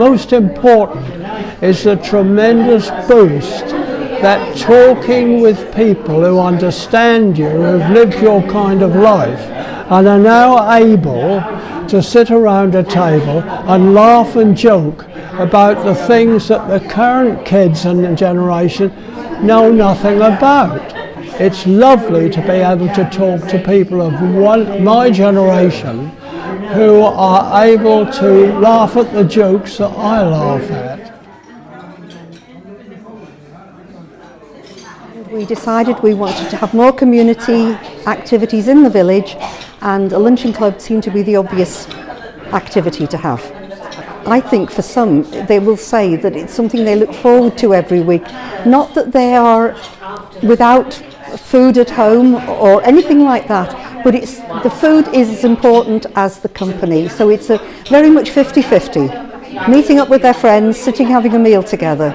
most important is the tremendous boost that talking with people who understand you, who've lived your kind of life, and are now able to sit around a table and laugh and joke about the things that the current kids and generation know nothing about. It's lovely to be able to talk to people of one, my generation who are able to laugh at the jokes that I laugh at. We decided we wanted to have more community activities in the village and a luncheon club seemed to be the obvious activity to have. I think for some they will say that it's something they look forward to every week. Not that they are without food at home or anything like that, but it's, the food is as important as the company. So it's a very much 50-50, meeting up with their friends, sitting having a meal together.